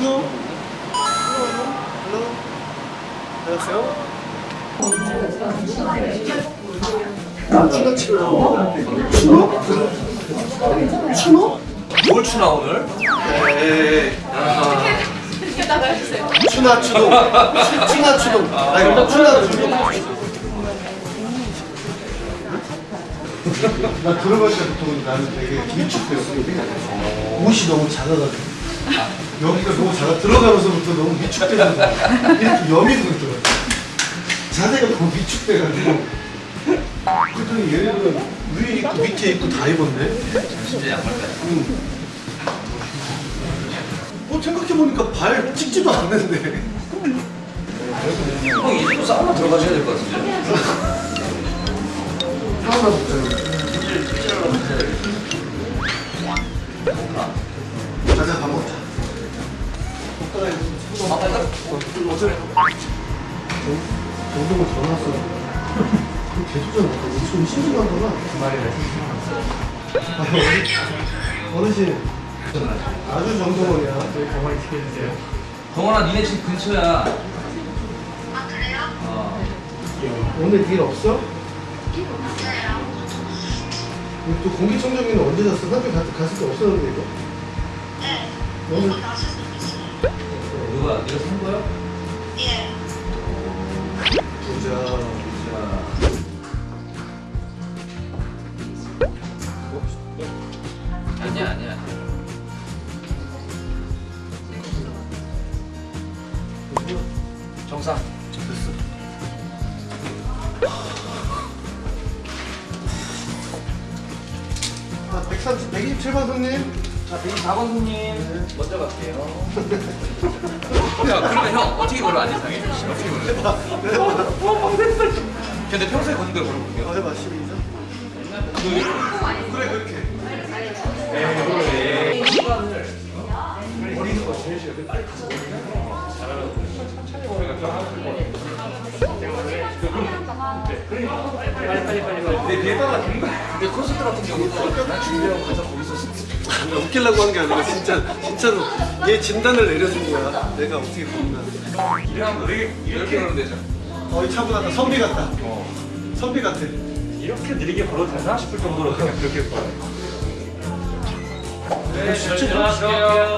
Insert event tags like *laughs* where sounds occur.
Hello. Hello. 안녕하세요. 추나 추나. 추나? 추나? 뭘 추나 오늘? 네. 나가주세요. 추나 추동. 추- 추나 추동. 아니 추나 추동. 나 들어갈 때부터 나는 되게 위축되었거든. 옷이 너무 작아가지고. 여기가 너무 작아. 들어가면서부터 너무 위축되는 거야. 이렇게 염이 들더라고. 자세가 너무 위축돼가지고. 그랬더니 얘네들은 위에 있고 밑에 있고 다 입었네. 진짜 양말까지. 응. 어, 생각해보니까 발 찍지도 않는데. 형 이제도 사우나 들어가셔야 될 것 같은데. 사우나. 가 아, 가. 어제 정동을 전화 왔어. 그 개소전 지금 심심하구나. 말이래. 어르신. 아주 정동원이야. 저희 가만히 지켜주세요. 동원아 니네 집 근처야. 아 그래요? 어. 오늘 일 없어? 없어요. 또 공기청정기는 언제? 사람이 갔, 갔을 때 없었는데 이거? 네. 오늘 보자. 자. 아니야 아니야. 정상. 됐어. 아, 130, 127번 손님. 자 104번 손님 먼저 갈게요. *laughs* 야 어떻게 걸어 안 이상해? 어떻게 걸어? 근데 평소에 걷는 대로 걸어볼게요. 어, 해봐, 12점. 그래, 그렇게. 시간을 버리는 거 제일 싫어. 빨리 가서 내 비에다가 내 콘서트 같은 경우도 난 준비하고 가서 거기서 나 웃기려고 한 게 아니라 진짜 진짜로 얘 진단을 내려준 거야. 내가 어떻게 보면. 이러면 이렇게 이렇게 하면 되죠. 어, 이 차보다 나 선비 같다. 선비 같아. 이렇게 느리게 걸어도 되나 싶을 정도로 그냥 그렇게 걸어요. 네, 진짜 들어갈게요. 왼쪽에 앉으시